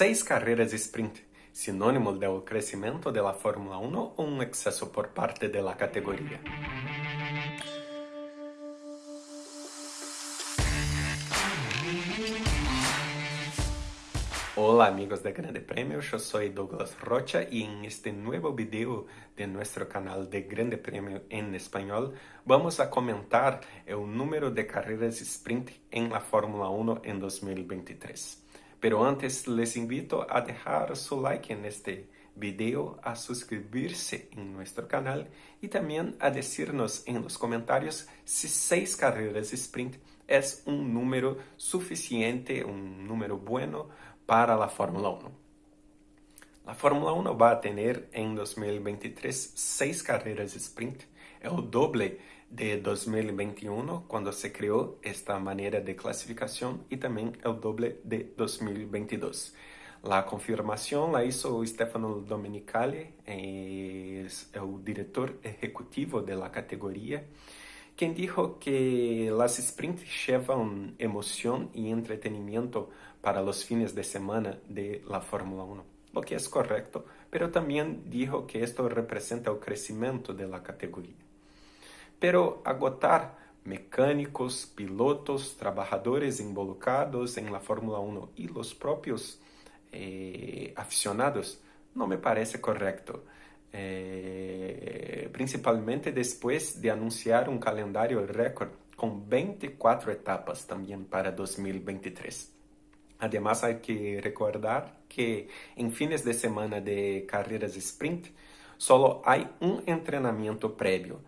seis carreras sprint, sinônimo do crescimento da Fórmula 1 ou um excesso por parte da categoria? Hola amigos de Grande Premio, yo soy Douglas Rocha y en este nuevo video de nuestro canal de Grande Premio en español vamos a comentar el número de carreras sprint en la Fórmula 1 en 2023. Pero antes les invito a dejar su like en este video, a suscribirse en nuestro canal y también a decirnos en los comentarios si seis carreras sprint es un número suficiente, un número bueno para la Fórmula 1. La Fórmula 1 va a tener en 2023 seis carreras sprint, el doble de 2021 cuando se creó esta manera de clasificación y también el doble de 2022. La confirmación la hizo Stefano Domenicali, es el director ejecutivo de la categoría, quien dijo que las sprints llevan emoción y entretenimiento para los fines de semana de la Fórmula 1, lo que es correcto, pero también dijo que esto representa el crecimiento de la categoría. Pero agotar mecánicos, pilotos, trabajadores involucrados en la Fórmula 1 y los propios eh, aficionados no me parece correcto. Eh, principalmente después de anunciar un calendario récord con 24 etapas también para 2023. Además, hay que recordar que en fines de semana de carreras sprint solo hay un entrenamiento previo.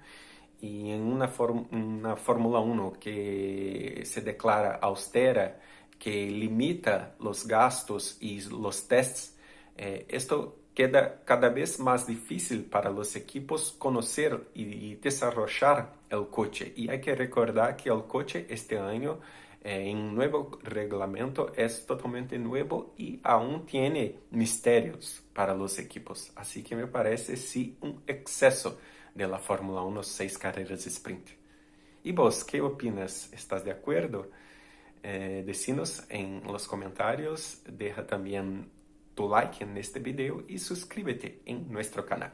En una, una Fórmula 1 que se declara austera, que limita los gastos y los tests, eh, queda cada vez más difícil para los equipos conocer y desarrollar el coche. Y hay que recordar que el coche este año eh, en nuevo reglamento es totalmente nuevo y aún tiene misterios para los equipos. Así que me parece sí un exceso de la Fórmula 1 seis carreras sprint. ¿Y vos qué opinas? ¿Estás de acuerdo? Eh, decinos en los comentarios, deja también tu like en este video y suscríbete en nuestro canal.